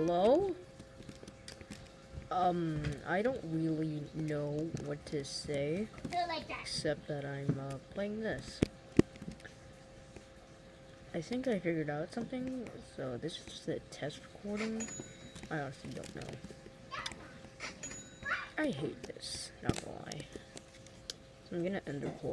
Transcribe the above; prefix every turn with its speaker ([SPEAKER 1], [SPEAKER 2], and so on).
[SPEAKER 1] hello? Um, I don't really know what to say,
[SPEAKER 2] like that.
[SPEAKER 1] except that I'm uh, playing this. I think I figured out something, so this is just a test recording. I honestly don't know. I hate this, not gonna lie. So I'm gonna end the recording.